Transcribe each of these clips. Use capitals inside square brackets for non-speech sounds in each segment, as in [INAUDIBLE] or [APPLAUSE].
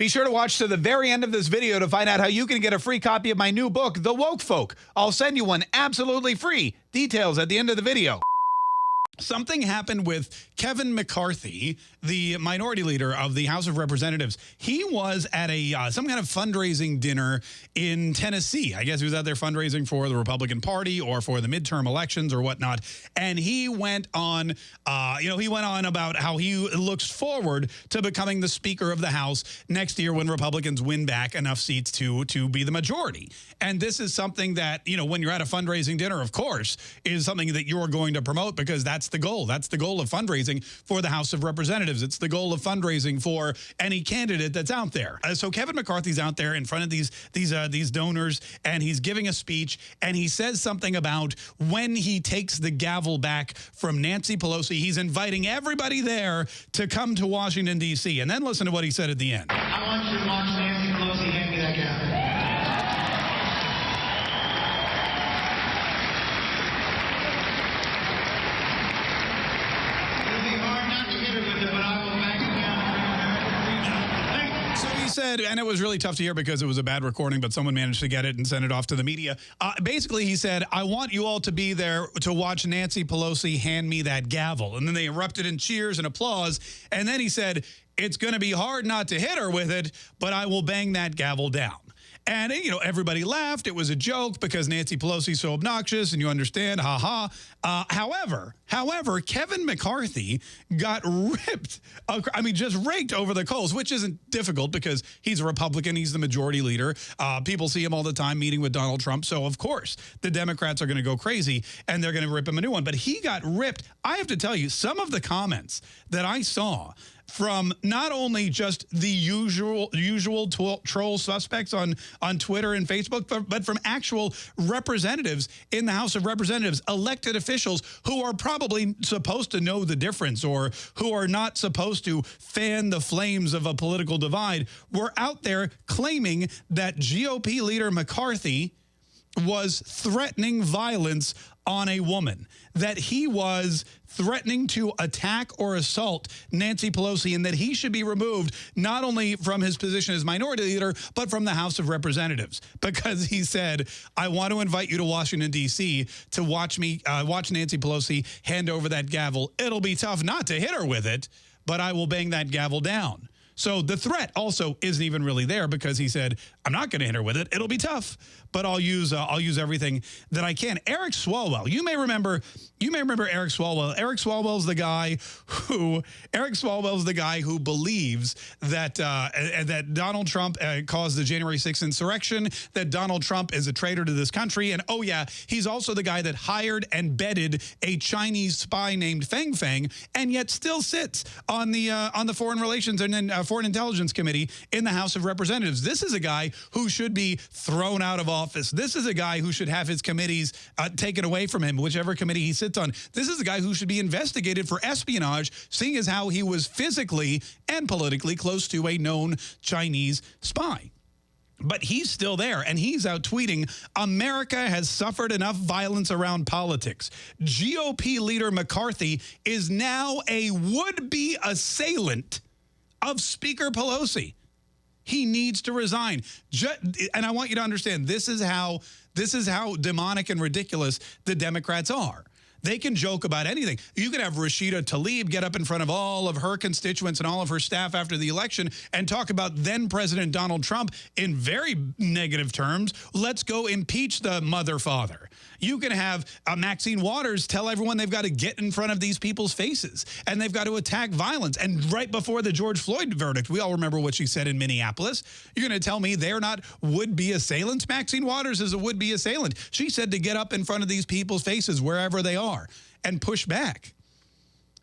Be sure to watch to the very end of this video to find out how you can get a free copy of my new book, The Woke Folk. I'll send you one absolutely free. Details at the end of the video. Something happened with Kevin McCarthy, the minority leader of the House of Representatives. He was at a uh, some kind of fundraising dinner in Tennessee. I guess he was out there fundraising for the Republican Party or for the midterm elections or whatnot. And he went on, uh, you know, he went on about how he looks forward to becoming the Speaker of the House next year when Republicans win back enough seats to to be the majority. And this is something that you know when you're at a fundraising dinner, of course, is something that you're going to promote because that's the goal. That's the goal of fundraising for the House of Representatives. It's the goal of fundraising for any candidate that's out there. Uh, so Kevin McCarthy's out there in front of these these uh, these donors, and he's giving a speech, and he says something about when he takes the gavel back from Nancy Pelosi, he's inviting everybody there to come to Washington D.C. And then listen to what he said at the end. I want you to watch Nancy Pelosi hand me that gavel. It'll be hard not to hit her with it, but I will back you down and bring America freedom. Thank you. So he said, and it was really tough to hear because it was a bad recording, but someone managed to get it and send it off to the media. Uh, basically, he said, I want you all to be there to watch Nancy Pelosi hand me that gavel. And then they erupted in cheers and applause. And then he said, it's going to be hard not to hit her with it, but I will bang that gavel down. And, you know, everybody laughed. It was a joke because Nancy Pelosi's so obnoxious and you understand, ha ha. Uh, however, however, Kevin McCarthy got ripped. I mean, just raked over the coals, which isn't difficult because he's a Republican. He's the majority leader. Uh, people see him all the time meeting with Donald Trump. So, of course, the Democrats are going to go crazy and they're going to rip him a new one. But he got ripped. I have to tell you, some of the comments that I saw from not only just the usual usual troll suspects on on Twitter and Facebook, but, but from actual representatives in the House of Representatives, elected officials who are probably supposed to know the difference or who are not supposed to fan the flames of a political divide, were out there claiming that GOP leader McCarthy was threatening violence on a woman, that he was threatening to attack or assault Nancy Pelosi, and that he should be removed not only from his position as minority leader, but from the House of Representatives, because he said, I want to invite you to Washington, D.C. to watch me, uh, watch Nancy Pelosi hand over that gavel. It'll be tough not to hit her with it, but I will bang that gavel down. So the threat also isn't even really there because he said, I'm not going to hit her with it. It'll be tough, but I'll use uh, I'll use everything that I can. Eric Swalwell, you may remember you may remember Eric Swalwell. Eric Swalwell's the guy who Eric Swalwell's the guy who believes that uh, that Donald Trump uh, caused the January 6th insurrection, that Donald Trump is a traitor to this country, and oh yeah, he's also the guy that hired and bedded a Chinese spy named Fang Fang, and yet still sits on the uh, on the Foreign Relations and then uh, Foreign Intelligence Committee in the House of Representatives. This is a guy who should be thrown out of office. This is a guy who should have his committees uh, taken away from him, whichever committee he sits on. This is a guy who should be investigated for espionage, seeing as how he was physically and politically close to a known Chinese spy. But he's still there, and he's out tweeting, America has suffered enough violence around politics. GOP leader McCarthy is now a would-be assailant of Speaker Pelosi. He needs to resign. And I want you to understand, this is how this is how demonic and ridiculous the Democrats are. They can joke about anything. You can have Rashida Tlaib get up in front of all of her constituents and all of her staff after the election and talk about then President Donald Trump in very negative terms. Let's go impeach the mother father. You can have uh, Maxine Waters tell everyone they've got to get in front of these people's faces and they've got to attack violence. And right before the George Floyd verdict, we all remember what she said in Minneapolis. You're going to tell me they're not would-be assailants? Maxine Waters is a would-be assailant. She said to get up in front of these people's faces wherever they are and push back.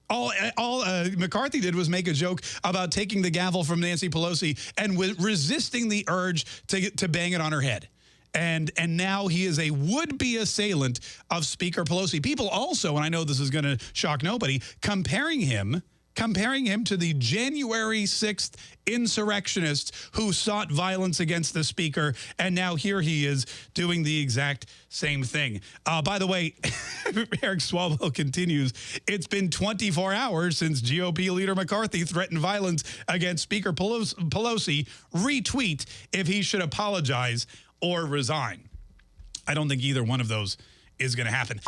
All, all uh, McCarthy did was make a joke about taking the gavel from Nancy Pelosi and resisting the urge to, to bang it on her head. And, and now he is a would-be assailant of Speaker Pelosi. People also, and I know this is going to shock nobody, comparing him comparing him to the January 6th insurrectionists who sought violence against the speaker. And now here he is doing the exact same thing. Uh, by the way, [LAUGHS] Eric Swalwell continues, it's been 24 hours since GOP leader McCarthy threatened violence against Speaker Pelosi. Retweet if he should apologize or resign. I don't think either one of those is going to happen.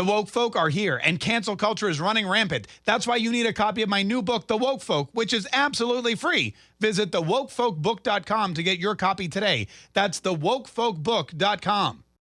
The woke folk are here, and cancel culture is running rampant. That's why you need a copy of my new book, The Woke Folk, which is absolutely free. Visit thewokefolkbook.com to get your copy today. That's thewokefolkbook.com.